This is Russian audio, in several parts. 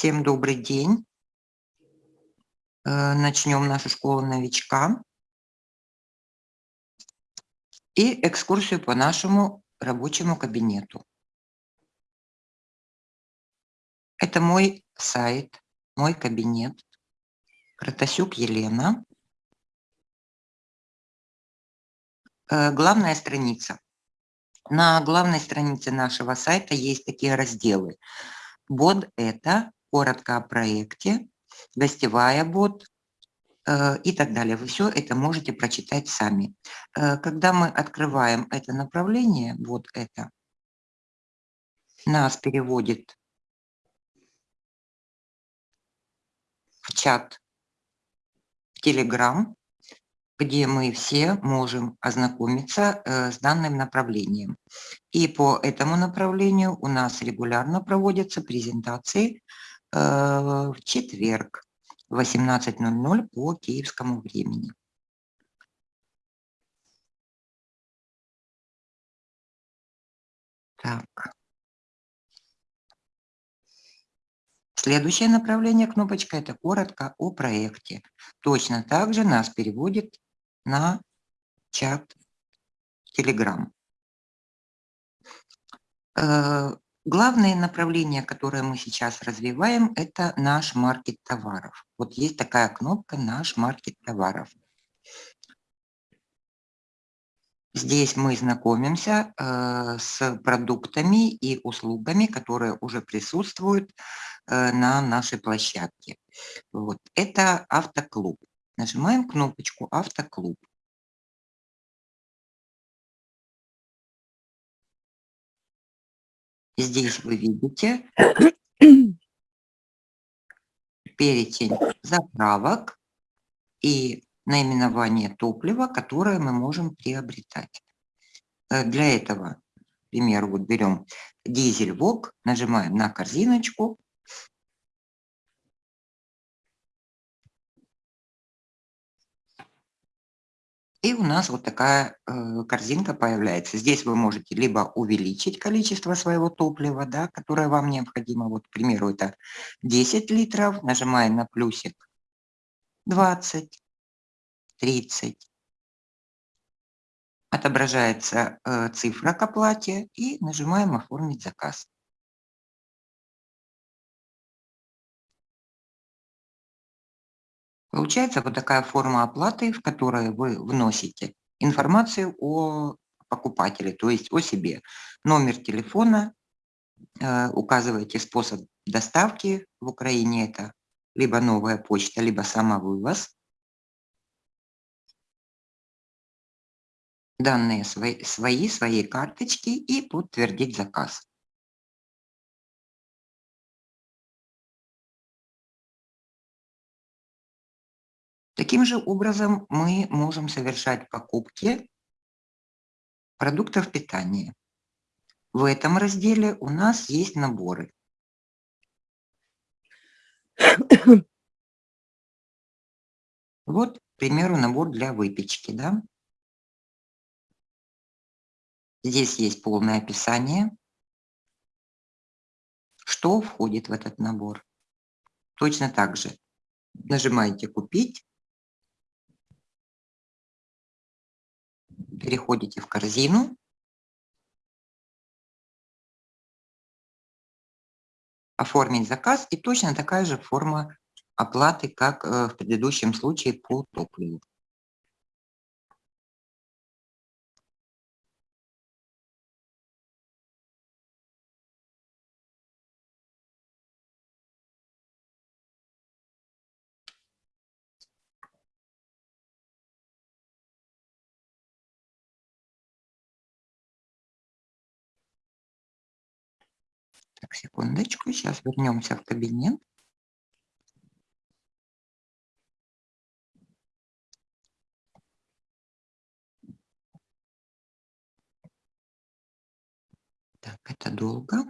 Всем добрый день. Э, начнем нашу школу новичка и экскурсию по нашему рабочему кабинету. Это мой сайт, мой кабинет. Кратасюк Елена. Э, главная страница. На главной странице нашего сайта есть такие разделы. Бот – это коротко о проекте, гостевая бот э, и так далее. Вы все это можете прочитать сами. Э, когда мы открываем это направление, вот это, нас переводит в чат в Telegram, где мы все можем ознакомиться э, с данным направлением. И по этому направлению у нас регулярно проводятся презентации в четверг в 18.00 по киевскому времени. Так. Следующее направление кнопочка – это коротко о проекте. Точно так же нас переводит на чат Telegram. Главное направление, которое мы сейчас развиваем, это наш маркет товаров. Вот есть такая кнопка «Наш маркет товаров». Здесь мы знакомимся э, с продуктами и услугами, которые уже присутствуют э, на нашей площадке. Вот. Это автоклуб. Нажимаем кнопочку «Автоклуб». Здесь вы видите перечень заправок и наименование топлива, которое мы можем приобретать. Э, для этого, к примеру, вот берем дизель ВОК, нажимаем на корзиночку, И у нас вот такая э, корзинка появляется. Здесь вы можете либо увеличить количество своего топлива, да, которое вам необходимо. Вот, к примеру, это 10 литров. Нажимаем на плюсик 20, 30. Отображается э, цифра к оплате и нажимаем «Оформить заказ». Получается вот такая форма оплаты, в которой вы вносите информацию о покупателе, то есть о себе. Номер телефона, э, указываете способ доставки в Украине, это либо новая почта, либо самовывоз. Данные свои, свои, своей карточки и подтвердить заказ. Таким же образом мы можем совершать покупки продуктов питания. В этом разделе у нас есть наборы. Вот, к примеру, набор для выпечки. Да? Здесь есть полное описание, что входит в этот набор. Точно так же нажимаете «Купить», переходите в корзину. Оформить заказ и точно такая же форма оплаты, как э, в предыдущем случае по топливу. Так, секундочку, сейчас вернемся в кабинет. Так, это долго.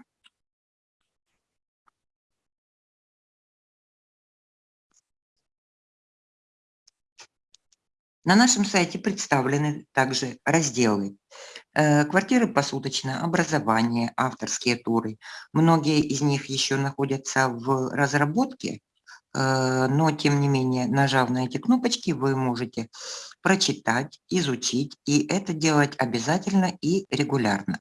На нашем сайте представлены также разделы квартиры посуточно, образование, авторские туры. Многие из них еще находятся в разработке, э, но тем не менее, нажав на эти кнопочки, вы можете прочитать, изучить, и это делать обязательно и регулярно.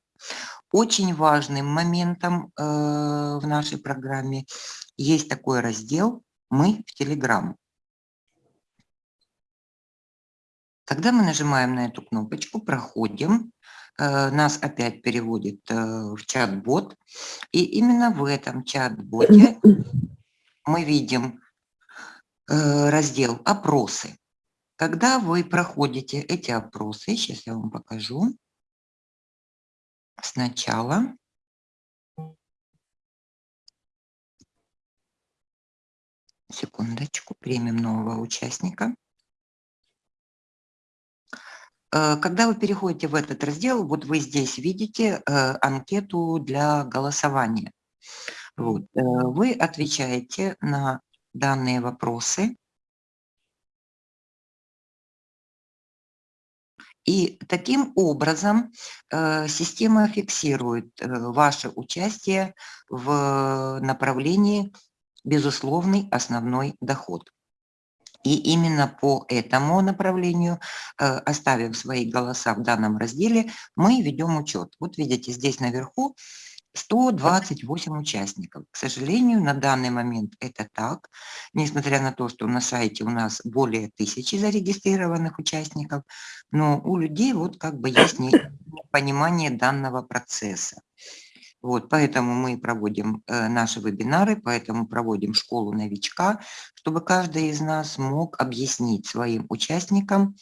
Очень важным моментом э, в нашей программе есть такой раздел «Мы в Телеграм». Когда мы нажимаем на эту кнопочку, проходим, Э, нас опять переводит э, в чат-бот. И именно в этом чат-боте мы видим э, раздел «Опросы». Когда вы проходите эти опросы, сейчас я вам покажу, сначала секундочку, примем нового участника. Э, когда вы переходите в этот раздел, вот вы здесь видите э, анкету для голосования. Вот. Э, вы отвечаете на данные вопросы. И таким образом система фиксирует ваше участие в направлении безусловный основной доход. И именно по этому направлению, э, оставив свои голоса в данном разделе, мы ведем учет. Вот видите, здесь наверху 128 участников. К сожалению, на данный момент это так, несмотря на то, что на сайте у нас более тысячи зарегистрированных участников, но у людей вот как бы есть понимание данного процесса. Вот, поэтому мы проводим э, наши вебинары, поэтому проводим школу новичка, чтобы каждый из нас мог объяснить своим участникам,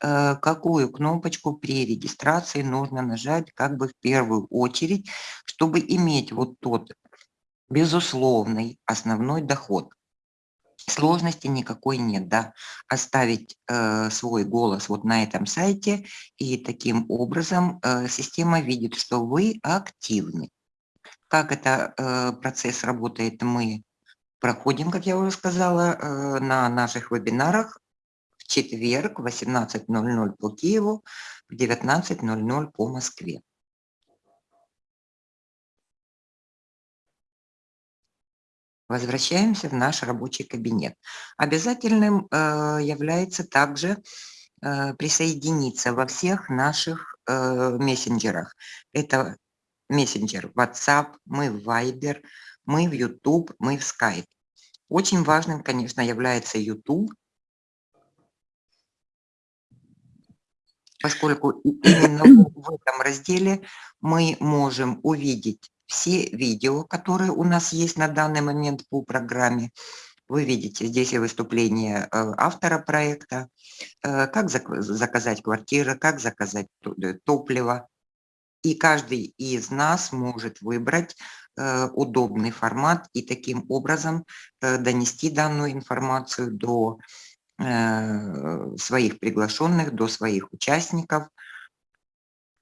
э, какую кнопочку при регистрации нужно нажать как бы в первую очередь, чтобы иметь вот тот безусловный основной доход. Сложности никакой нет, да, оставить э, свой голос вот на этом сайте, и таким образом э, система видит, что вы активны. Как это э, процесс работает, мы проходим, как я уже сказала, э, на наших вебинарах в четверг в 18.00 по Киеву, в 19.00 по Москве. Возвращаемся в наш рабочий кабинет. Обязательным э, является также присоединиться во всех наших мессенджерах. Это мессенджер WhatsApp, мы в Viber, мы в YouTube, мы в Skype. Очень важным, конечно, является YouTube, поскольку именно в этом разделе мы можем увидеть все видео, которые у нас есть на данный момент по программе. Вы видите здесь и выступление э, автора проекта, э, как заказать квартиру, как заказать топливо, и каждый из нас может выбрать э, удобный формат и таким образом э, донести данную информацию до э, своих приглашенных, до своих участников,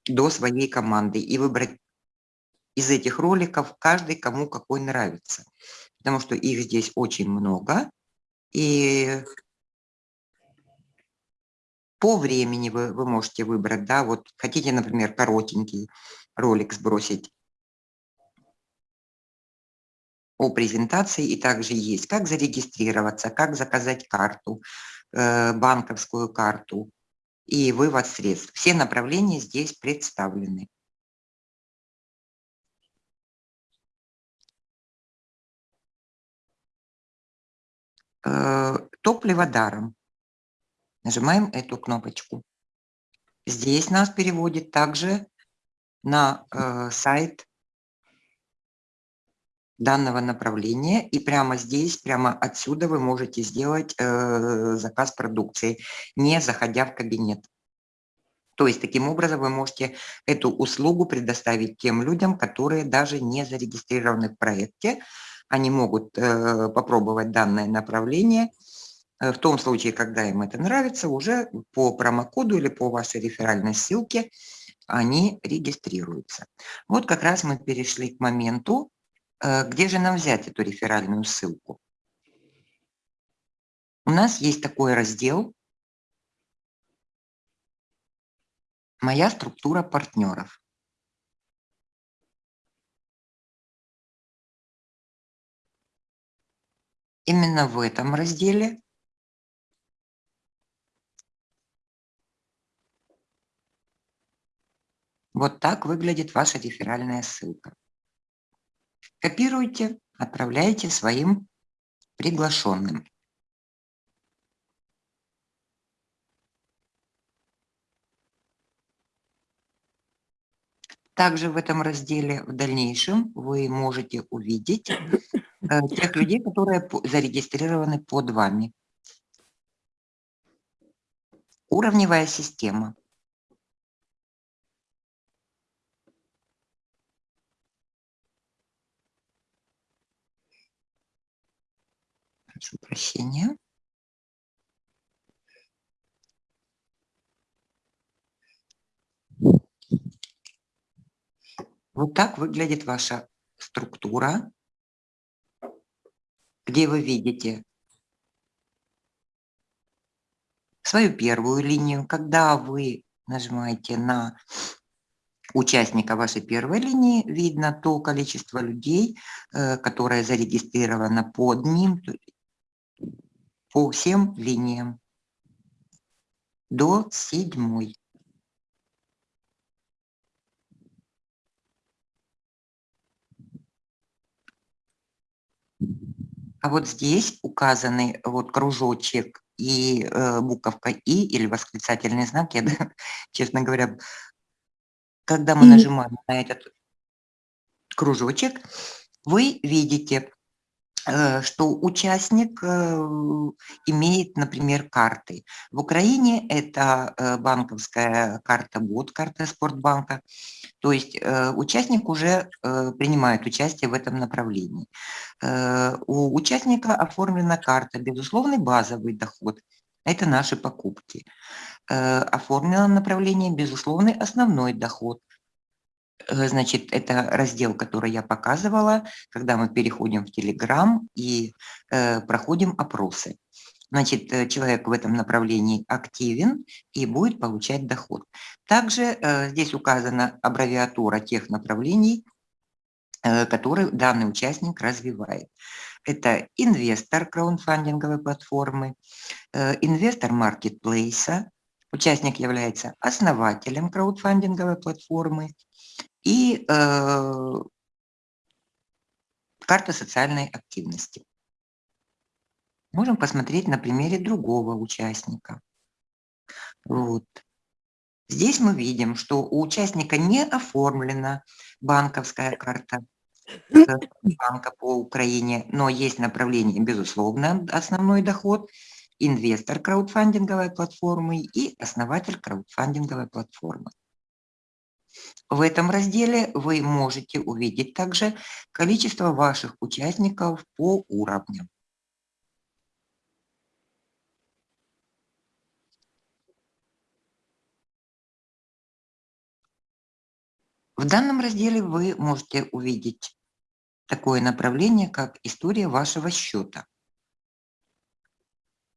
до своей команды и выбрать из этих роликов каждый, кому какой нравится. Потому что их здесь очень много. И по времени вы, вы можете выбрать, да, вот хотите, например, коротенький ролик сбросить о презентации, и также есть, как зарегистрироваться, как заказать карту, э, банковскую карту и вывод средств. Все направления здесь представлены. Э, топливо даром. Нажимаем эту кнопочку. Здесь нас переводит также на э, сайт данного направления. И прямо здесь, прямо отсюда вы можете сделать э, заказ продукции, не заходя в кабинет. То есть таким образом вы можете эту услугу предоставить тем людям, которые даже не зарегистрированы в проекте. Они могут э, попробовать данное направление – в том случае, когда им это нравится, уже по промокоду или по вашей реферальной ссылке они регистрируются. Вот как раз мы перешли к моменту, э, где же нам взять эту реферальную ссылку. У нас есть такой раздел моя структура партнеров. Именно в этом разделе вот так выглядит ваша реферальная ссылка. Копируйте, отправляйте своим приглашенным. Также в этом разделе в дальнейшем вы можете увидеть э, тех людей, которые зарегистрированы под вами. Уровневая система. Прошу прощения. Вот так выглядит ваша структура, где вы видите свою первую линию. Когда вы нажимаете на участника вашей первой линии, видно то количество людей, э, которое зарегистрировано под ним, по всем линиям до седьмой. А вот здесь указаны вот кружочек и э, буковка «и» или восклицательный знак. Я, честно говоря, когда мы нажимаем на этот кружочек, вы видите, что участник э, имеет, например, карты. В Украине это э, банковская карта БОД, карта Спортбанка. То есть э, участник уже э, принимает участие в этом направлении. Э, у участника оформлена карта «Безусловный базовый доход». Это наши покупки. Э, оформлено направление «Безусловный основной доход». Э, значит, это раздел, который я показывала, когда мы переходим в Telegram и э, проходим опросы. Значит, э, человек в этом направлении активен и будет получать доход. Также э, здесь указана аббревиатура тех направлений, э, которые данный участник развивает. Это инвестор краундфандинговой платформы, инвестор маркетплейса, участник является основателем краудфандинговой платформы и карта социальной активности. Можем посмотреть на примере другого участника. Вот. Здесь мы видим, что у участника не оформлена банковская карта банка по Украине, но есть направление, безусловно, основной доход, инвестор краудфандинговой платформы и основатель краудфандинговой платформы. В этом разделе вы можете увидеть также количество ваших участников по уровням. В данном разделе вы можете увидеть такое направление, как история вашего счета.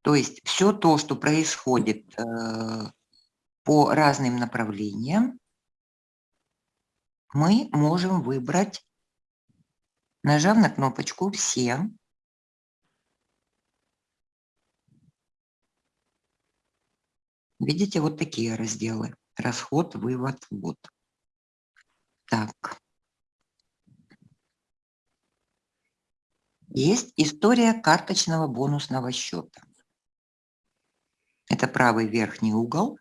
То есть все то, что происходит э, по разным направлениям, мы можем выбрать, нажав на кнопочку «Все». Видите, вот такие разделы. Расход, вывод, ввод. Так. Есть история карточного бонусного счета. Это правый верхний угол.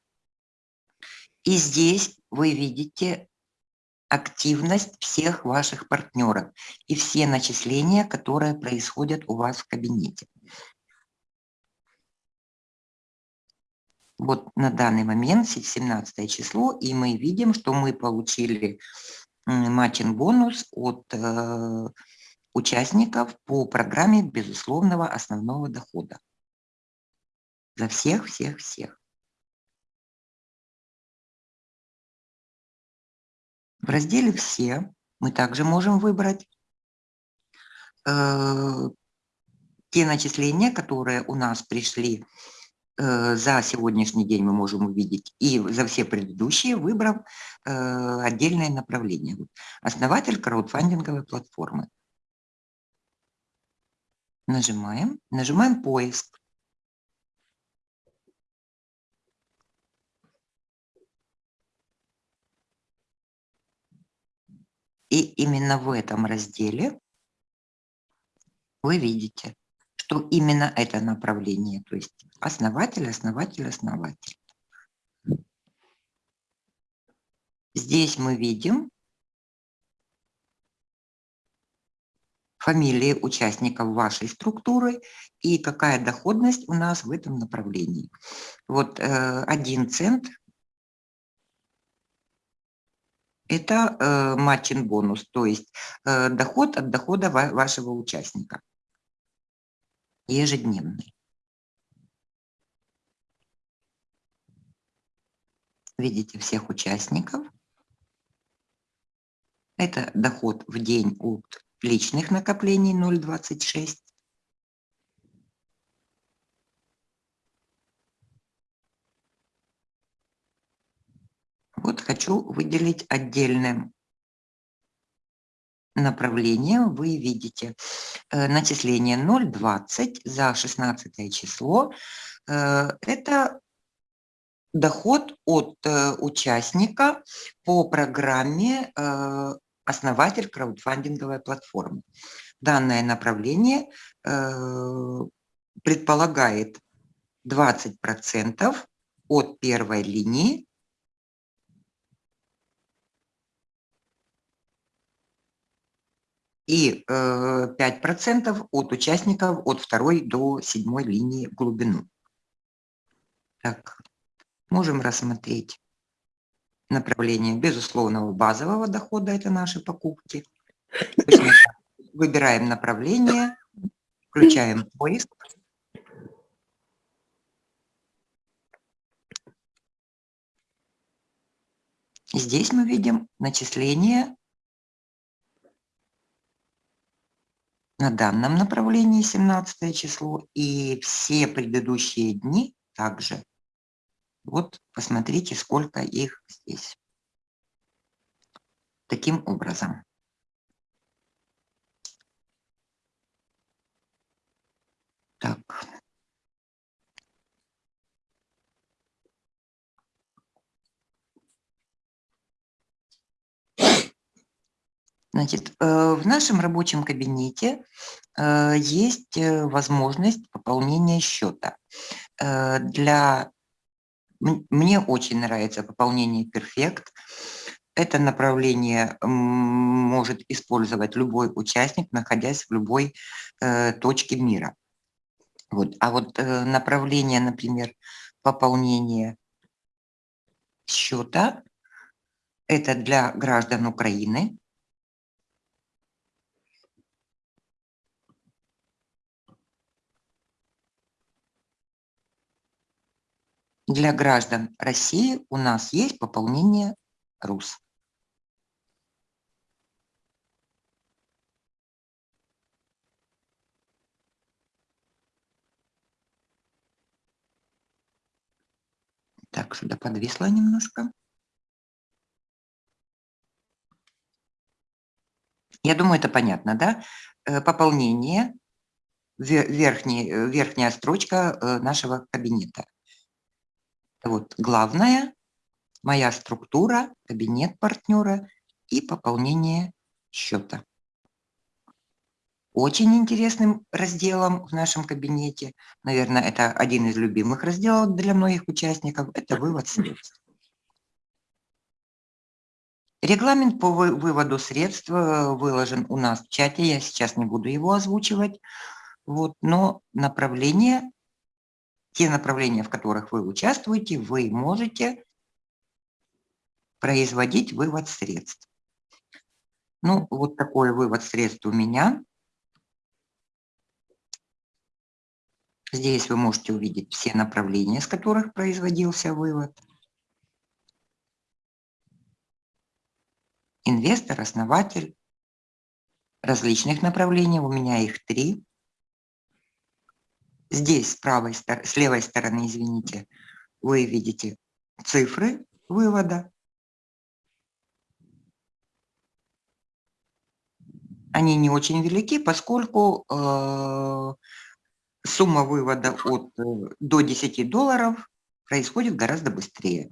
И здесь вы видите активность всех ваших партнеров и все начисления, которые происходят у вас в кабинете. Вот на данный момент 17 число, и мы видим, что мы получили матчин бонус от э, участников по программе безусловного основного дохода. За всех, всех, всех. В разделе «Все» мы также можем выбрать э, те начисления, которые у нас пришли э, за сегодняшний день мы можем увидеть и за все предыдущие, выбрав э, отдельное направление. Основатель краудфандинговой платформы. Нажимаем, нажимаем поиск. И именно в этом разделе вы видите, что именно это направление, то есть основатель, основатель, основатель. Здесь мы видим фамилии участников вашей структуры и какая доходность у нас в этом направлении. Вот э, один цент это э, матчин бонус, то есть э, доход от дохода ва вашего участника ежедневный. Видите всех участников. Это доход в день от личных накоплений 0,26. Вот хочу выделить отдельное направление. Вы видите э, начисление 0,20 за 16 число. Э, это доход от э, участника по программе «Основатель краудфандинговой платформы». Данное направление предполагает 20% от первой линии и 5% э, от участников от второй до седьмой линии в глубину. Так, можем рассмотреть направление безусловного базового дохода, это наши покупки. Выбираем направление, включаем поиск. Здесь мы видим начисление на данном направлении 17 число и все предыдущие дни также. Вот посмотрите, сколько их здесь. Таким образом. Так. Значит, э, в нашем рабочем кабинете э, есть э, возможность пополнения счета. Для... Мне очень нравится пополнение Perfect. Это направление может использовать любой участник, находясь в любой точке мира. Вот. А вот направление, например, пополнения счета, это для граждан Украины, Для граждан России у нас есть пополнение РУС. Так, сюда подвисло немножко. Я думаю, это понятно, да? Э, пополнение, верхний, э, верхняя строчка э, нашего кабинета. Вот главное, моя структура, кабинет партнера и пополнение счета. Очень интересным разделом в нашем кабинете, наверное, это один из любимых разделов для многих участников, это вывод средств. Регламент по выводу средств э, выложен у нас в чате, я сейчас не буду его озвучивать, вот, но направление те направления, в которых вы участвуете, вы можете производить вывод средств. Ну, вот такой вывод средств у меня. Здесь вы можете увидеть все направления, с которых производился вывод. Инвестор, основатель различных направлений, у меня их три. Здесь с, правой, с левой стороны, извините, вы видите цифры вывода. Они не очень велики, поскольку э, сумма вывода от, э, до 10 долларов происходит гораздо быстрее.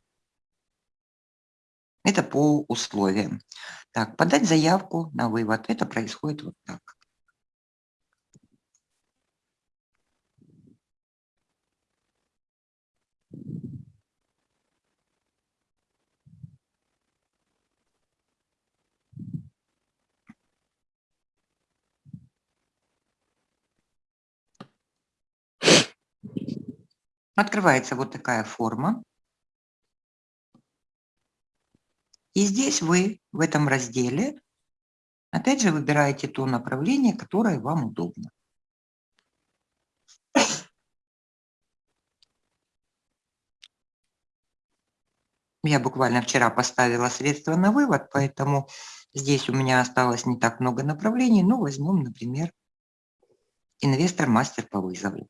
Это по условиям. Так, подать заявку на вывод. Это происходит вот так. Открывается вот такая форма. И здесь вы в этом разделе опять же выбираете то направление, которое вам удобно. Я буквально вчера поставила средства на вывод, поэтому здесь у меня осталось не так много направлений. Ну, возьмем, например, инвестор-мастер по вызову.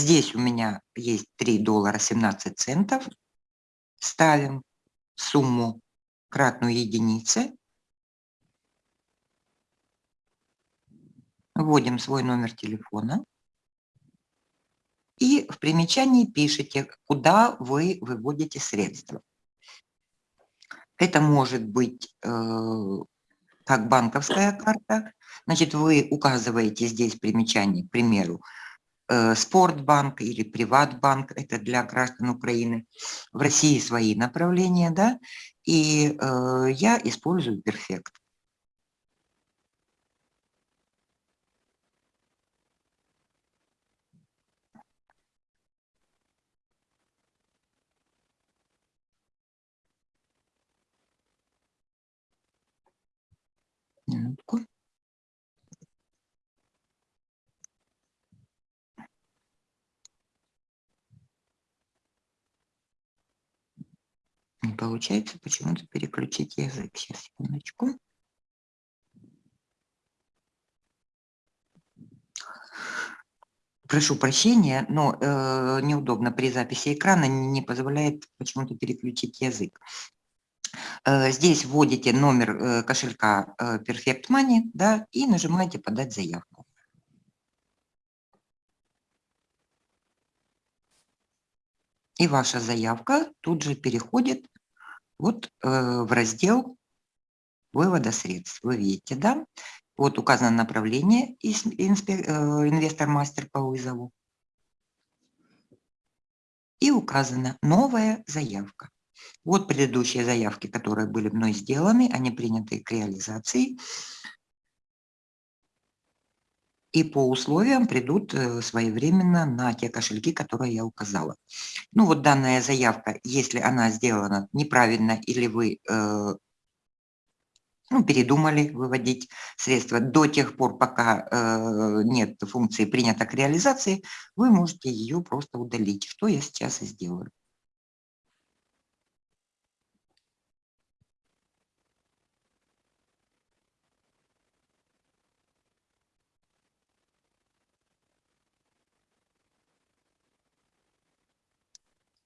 Здесь у меня есть 3 доллара 17 центов. Ставим сумму кратную единице. Вводим свой номер телефона. И в примечании пишите, куда вы выводите средства. Это может быть э, как банковская карта. Значит, вы указываете здесь примечание, к примеру, Спортбанк или Приватбанк, это для граждан Украины. В России свои направления, да, и э, я использую Перфект. Минутку. Не получается почему-то переключить язык. Сейчас, секундочку. Прошу прощения, но э, неудобно при записи экрана, не позволяет почему-то переключить язык. Э, здесь вводите номер э, кошелька э, Perfect Money да, и нажимаете «Подать заявку». И ваша заявка тут же переходит вот э, в раздел вывода средств. Вы видите, да? Вот указано направление э, инвестор-мастер по вызову. И указана новая заявка. Вот предыдущие заявки, которые были мной сделаны, они приняты к реализации и по условиям придут э, своевременно на те кошельки, которые я указала. Ну вот данная заявка, если она сделана неправильно или вы э, ну, передумали выводить средства до тех пор, пока э, нет функции принято к реализации, вы можете ее просто удалить, что я сейчас и сделаю.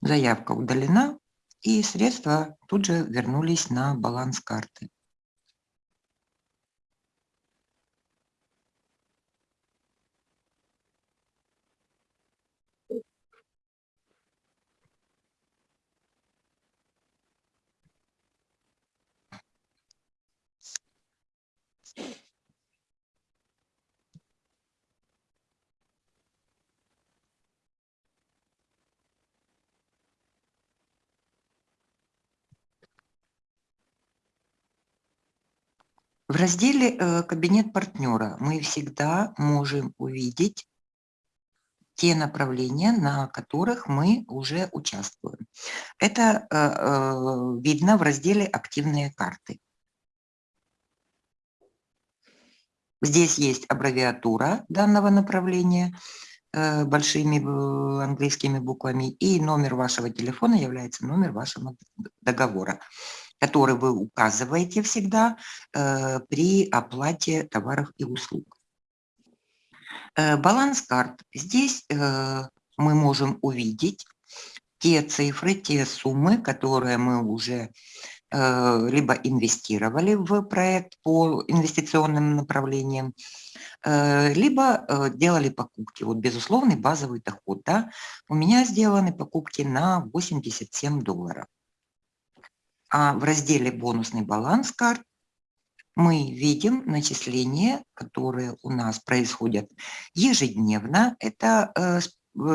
Заявка удалена, и средства тут же вернулись на баланс карты. В разделе э, «Кабинет партнера» мы всегда можем увидеть те направления, на которых мы уже участвуем. Это э, э, видно в разделе «Активные карты». Здесь есть аббревиатура данного направления большими английскими буквами, и номер вашего телефона является номер вашего договора. Который вы указываете всегда э, при оплате товаров и услуг. Э, баланс карт. Здесь э, мы можем увидеть те цифры, те суммы, которые мы уже либо инвестировали в проект по инвестиционным направлениям, либо делали покупки. Вот безусловный базовый доход. Да? У меня сделаны покупки на 87 долларов. А в разделе «Бонусный баланс карт» мы видим начисления, которые у нас происходят ежедневно. Это э,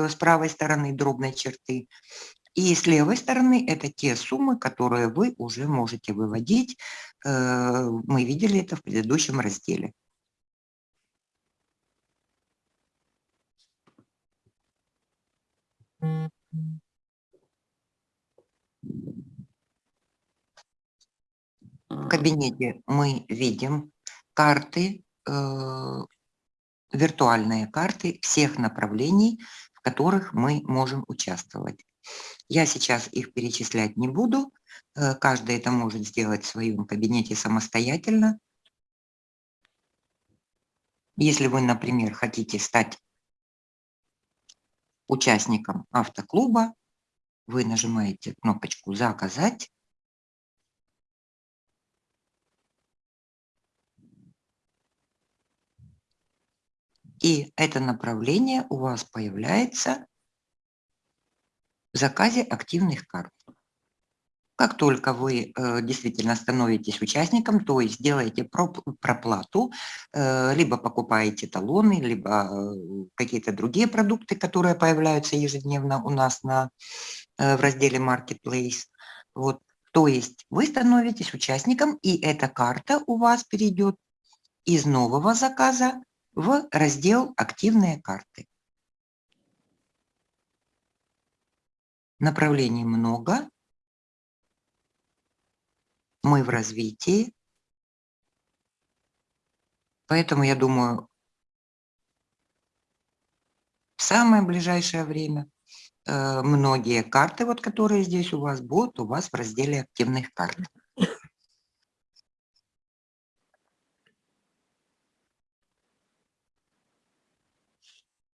с правой стороны дробной черты. И с левой стороны это те суммы, которые вы уже можете выводить. Э, мы видели это в предыдущем разделе. В кабинете мы видим карты, э, виртуальные карты всех направлений, в которых мы можем участвовать. Я сейчас их перечислять не буду. Э, каждый это может сделать в своем кабинете самостоятельно. Если вы, например, хотите стать участником автоклуба, вы нажимаете кнопочку «Заказать». И это направление у вас появляется в заказе активных карт. Как только вы э, действительно становитесь участником, то есть делаете проплату, э, либо покупаете талоны, либо э, какие-то другие продукты, которые появляются ежедневно у нас на, э, в разделе Marketplace. Вот. То есть вы становитесь участником, и эта карта у вас перейдет из нового заказа в раздел «Активные карты». Направлений много. Мы в развитии. Поэтому, я думаю, в самое ближайшее время э, многие карты, вот, которые здесь у вас, будут у вас в разделе активных карт.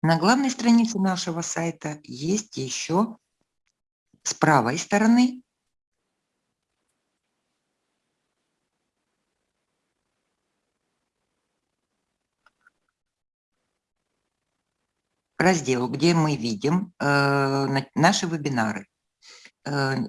На главной странице нашего сайта есть еще с правой стороны раздел, где мы видим э, наши вебинары. Э,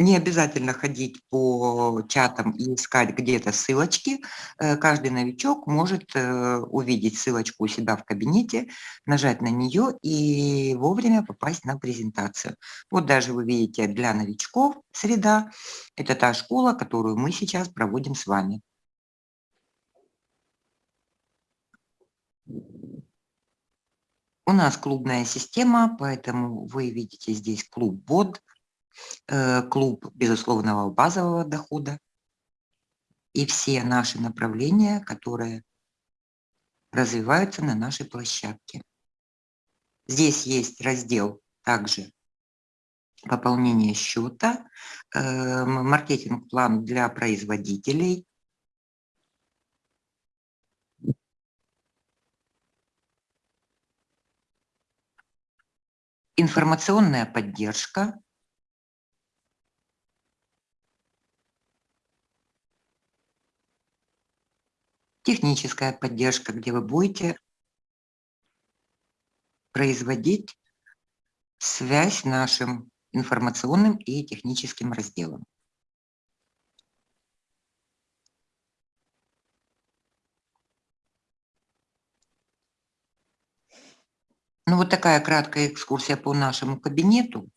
не обязательно ходить по чатам и искать где-то ссылочки. Э, каждый новичок может э, увидеть ссылочку у себя в кабинете, нажать на нее и вовремя попасть на презентацию. Вот даже вы видите для новичков среда. Это та школа, которую мы сейчас проводим с вами. У нас клубная система, поэтому вы видите здесь клуб БОД, Э, клуб безусловного базового дохода. И все наши направления, которые развиваются на нашей площадке. Здесь есть раздел также пополнение счета, э, маркетинг-план для производителей, информационная поддержка, техническая поддержка, где вы будете производить связь нашим информационным и техническим разделом. Ну вот такая краткая экскурсия по нашему кабинету.